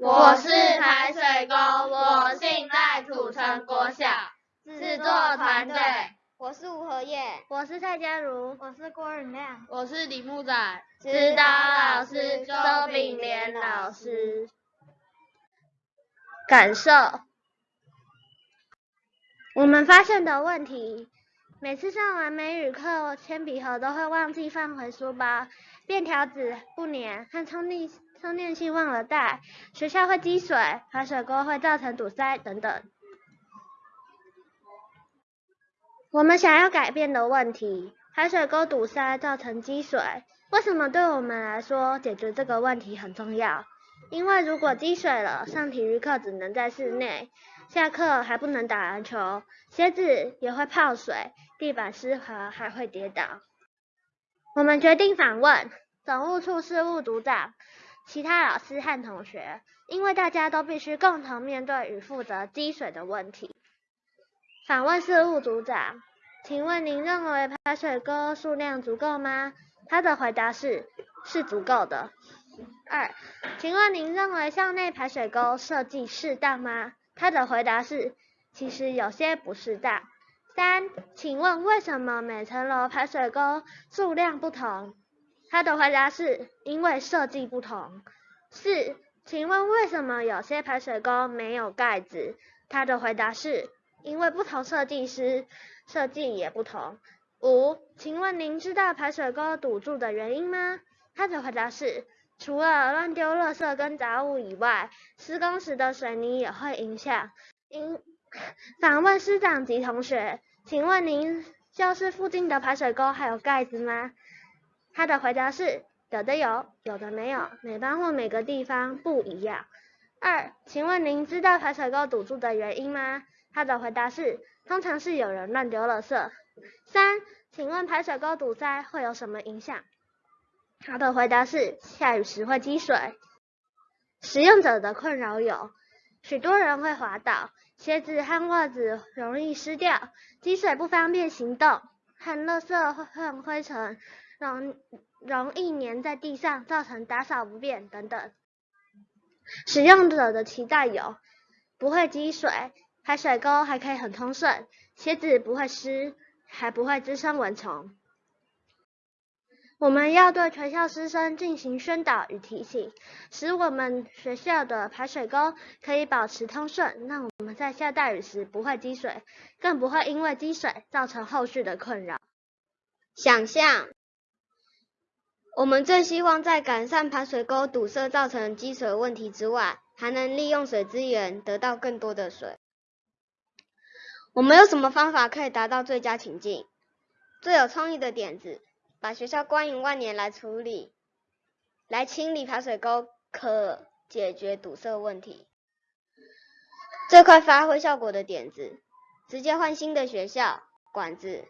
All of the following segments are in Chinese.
我是排水沟，我姓赖，土城国小，制作团队。我是吴和叶，我是蔡佳如，我是郭允亮，我是李木仔，指导老师周炳莲老师。感受，我们发现的问题，每次上完美语课，铅笔盒都会忘记放回书包，便条纸不粘，和充电充电器忘了带，学校会积水，排水沟会造成堵塞等等。我们想要改变的问题，排水沟堵塞造成积水，为什么对我们来说解决这个问题很重要？因为如果积水了，上体育课只能在室内，下课还不能打篮球，鞋子也会泡水，地板湿滑还会跌倒。我们决定访问总务处事务组长、其他老师和同学，因为大家都必须共同面对与负责积水的问题。访问事务组长，请问您认为排水沟数量足够吗？他的回答是：是足够的。二，请问您认为校内排水沟设计适当吗？他的回答是：其实有些不适当。三，请问为什么每层楼排水沟数量不同？他的回答是：因为设计不同。四，请问为什么有些排水沟没有盖子？他的回答是。因为不同设计师设计也不同。五，请问您知道排水沟堵住的原因吗？他的回答是，除了乱丢垃圾跟杂物以外，施工时的水泥也会影响。因访问师长及同学，请问您教室附近的排水沟还有盖子吗？他的回答是，有的有，有的没有，每班或每个地方不一样。二，请问您知道排水沟堵住的原因吗？他的回答是，通常是有人乱丢垃圾。三，请问排水沟堵塞会有什么影响？他的回答是，下雨时会积水。使用者的困扰有，许多人会滑倒，鞋子和袜子容易湿掉，积水不方便行动，和垃圾和灰尘容容易粘在地上，造成打扫不便等等。使用者的期待有，不会积水。排水沟还可以很通顺，鞋子不会湿，还不会滋生蚊虫。我们要对全校师生进行宣导与提醒，使我们学校的排水沟可以保持通顺，让我们在下大雨时不会积水，更不会因为积水造成后续的困扰。想象，我们最希望在改善排水沟堵塞造成积水问题之外，还能利用水资源得到更多的水。我们有什么方法可以达到最佳情境？最有创意的点子，把学校关营万年来处理，来清理排水沟，可解决堵塞问题。最快发挥效果的点子，直接换新的学校管子、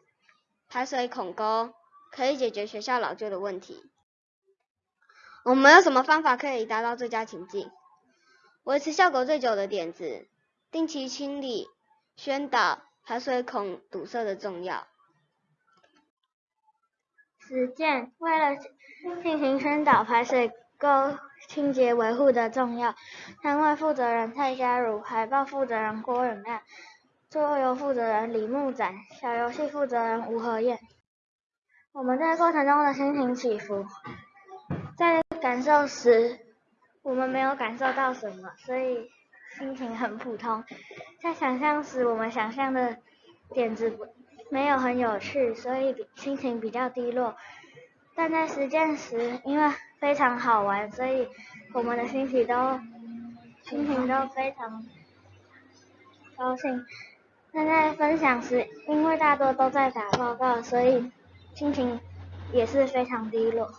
排水孔沟，可以解决学校老旧的问题。我们有什么方法可以达到最佳情境？维持效果最久的点子，定期清理。宣导排水孔堵塞的重要。实践为了进行宣导排水沟清洁维护的重要，摊位负责人蔡佳如、海报负责人郭永亮、桌游负责人李木展、小游戏负责人吴和燕。我们在过程中的心情起伏，感受时，我们没有感受到什么，所以。心情很普通，在想象时，我们想象的点子没有很有趣，所以心情比较低落。但在实践时，因为非常好玩，所以我们的心情都心情都非常高兴。但在分享时，因为大多都在打报告，所以心情也是非常低落。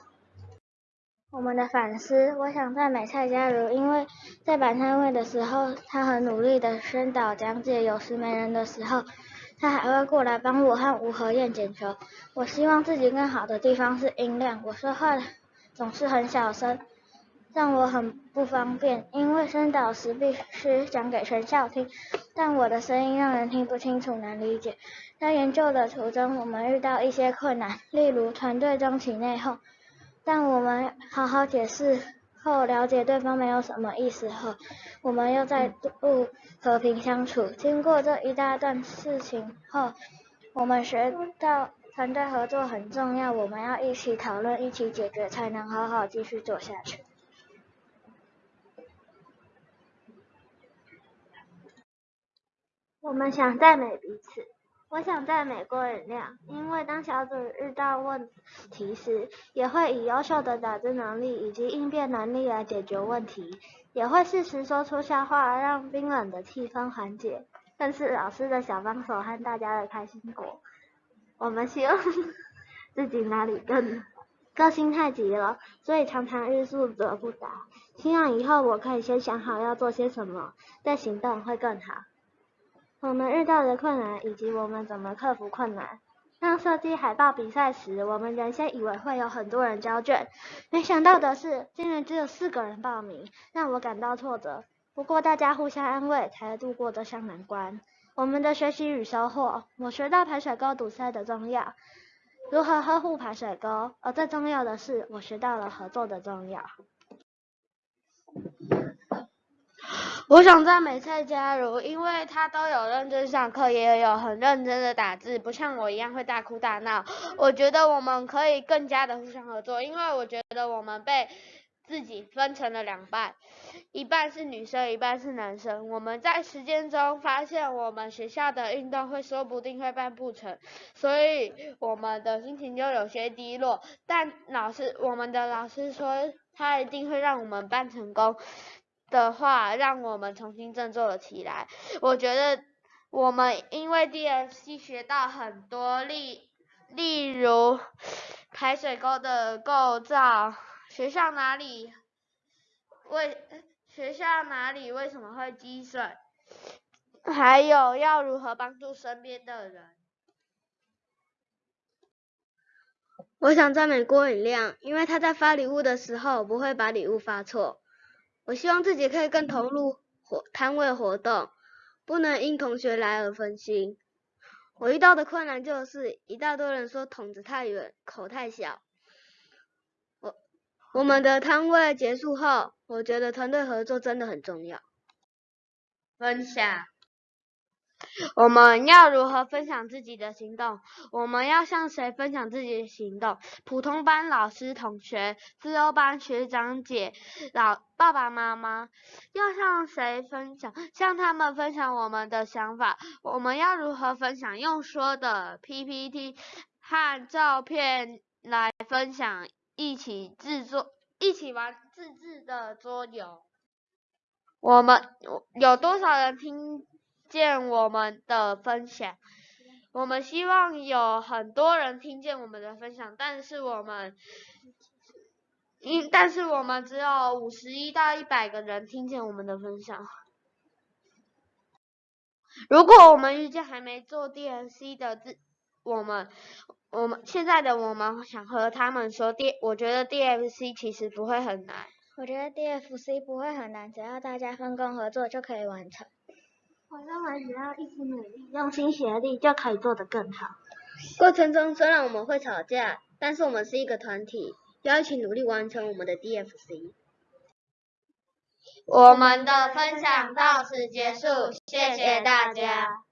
我们的反思，我想赞美蔡佳如，因为在摆摊位的时候，她很努力的宣导讲解，有时没人的时候，她还会过来帮我和吴和燕捡球。我希望自己更好的地方是音量，我说话总是很小声，让我很不方便，因为宣导时必须讲给全校听，但我的声音让人听不清楚，难理解。在研究的途中，我们遇到一些困难，例如团队中起内讧。但我们好好解释后了解对方没有什么意思后，我们又再度和平相处。经过这一大段事情后，我们学到团队合作很重要，我们要一起讨论、一起解决，才能好好继续做下去。我们想赞美彼此。我想在美郭允亮，因为当小组遇到问题时，也会以优秀的打字能力以及应变能力来解决问题，也会适时说出笑话，让冰冷的气氛缓解，更是老师的小帮手和大家的开心果。我们希望 自己哪里更个性太急了，所以常常欲速则不达。希望以后我可以先想好要做些什么，再行动会更好。我们遇到的困难以及我们怎么克服困难。当设计海报比赛时，我们原先以为会有很多人交卷，没想到的是，竟然只有四个人报名，让我感到挫折。不过大家互相安慰，才度过这项难关。我们的学习与收获，我学到排水沟堵塞的重要，如何呵护排水沟，而最重要的是，我学到了合作的重要。我想赞美蔡佳如，因为她都有认真上课，也有很认真的打字，不像我一样会大哭大闹。我觉得我们可以更加的互相合作，因为我觉得我们被自己分成了两半，一半是女生，一半是男生。我们在实践中发现，我们学校的运动会说不定会办不成，所以我们的心情就有些低落。但老师，我们的老师说，他一定会让我们办成功。的话，让我们重新振作了起来。我觉得我们因为 DFC 学到很多例，例如排水沟的构造，学校哪里为学校哪里为什么会积水，还有要如何帮助身边的人。我想赞美郭允亮，因为他在发礼物的时候不会把礼物发错。我希望自己可以更投入活摊位活动，不能因同学来而分心。我遇到的困难就是一大堆人说筒子太远，口太小。我我们的摊位结束后，我觉得团队合作真的很重要。分享。我们要如何分享自己的行动？我们要向谁分享自己的行动？普通班老师、同学，自由班学长姐、老爸爸妈妈，要向谁分享？向他们分享我们的想法。我们要如何分享？用说的 PPT 和照片来分享，一起制作，一起玩自制的桌游。我们有多少人听？见我们的分享，我们希望有很多人听见我们的分享，但是我们，因但是我们只有五十一到一百个人听见我们的分享。如果我们遇见还没做 DFC 的自，我们，我们现在的我们想和他们说，D，我觉得 DFC 其实不会很难。我觉得 DFC 不会很难，只要大家分工合作就可以完成。我认为只要一起努力，用心协力，就可以做得更好。过程中虽然我们会吵架，但是我们是一个团体，要一起努力完成我们的 DFC。我们的分享到此结束，谢谢大家。